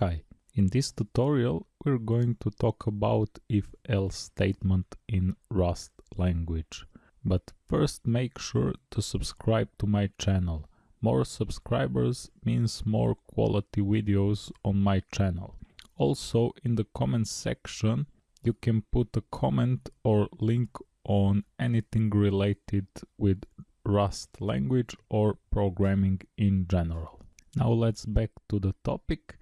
Hi, in this tutorial we're going to talk about if-else statement in Rust language. But first make sure to subscribe to my channel. More subscribers means more quality videos on my channel. Also in the comments section you can put a comment or link on anything related with Rust language or programming in general. Now let's back to the topic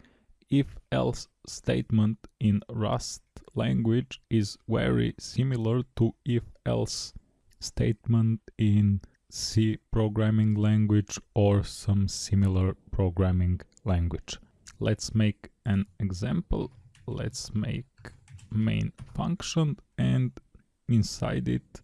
if-else statement in Rust language is very similar to if-else statement in C programming language or some similar programming language. Let's make an example. Let's make main function and inside it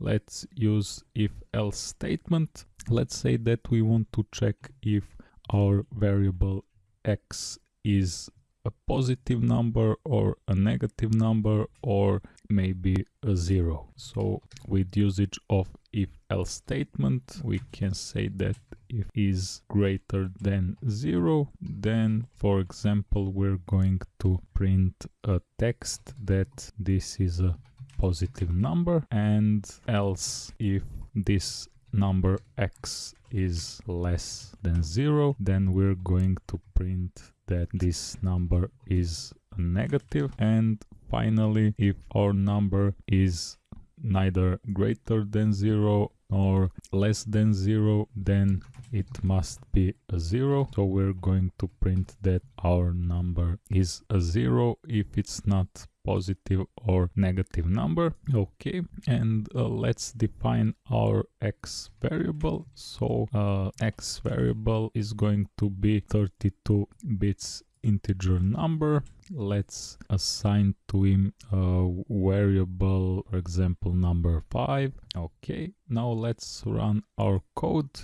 let's use if-else statement. Let's say that we want to check if our variable x is a positive number or a negative number or maybe a zero. So with usage of if else statement we can say that if is greater than zero then for example we're going to print a text that this is a positive number and else if this number x is less than zero then we're going to print that this number is negative. And finally if our number is neither greater than zero or less than zero then it must be a zero. So we're going to print that our number is a zero if it's not positive or negative number. Okay and uh, let's define our x variable. So uh, x variable is going to be 32 bits integer number. Let's assign to him a variable for example number 5 okay now let's run our code.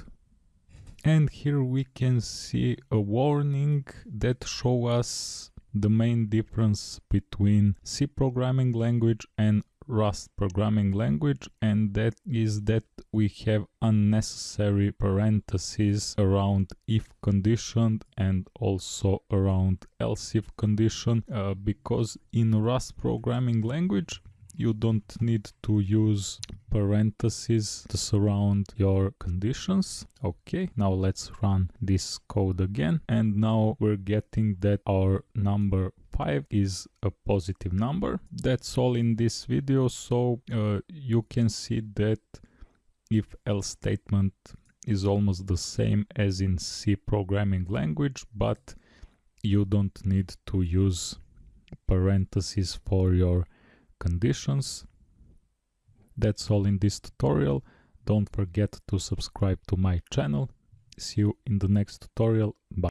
And here we can see a warning that show us the main difference between C programming language and Rust programming language and that is that we have unnecessary parentheses around if condition and also around else if condition uh, because in Rust programming language you don't need to use parentheses to surround your conditions. Okay, now let's run this code again. And now we're getting that our number 5 is a positive number. That's all in this video. So uh, you can see that if else statement is almost the same as in C programming language, but you don't need to use parentheses for your conditions. That's all in this tutorial. Don't forget to subscribe to my channel. See you in the next tutorial. Bye.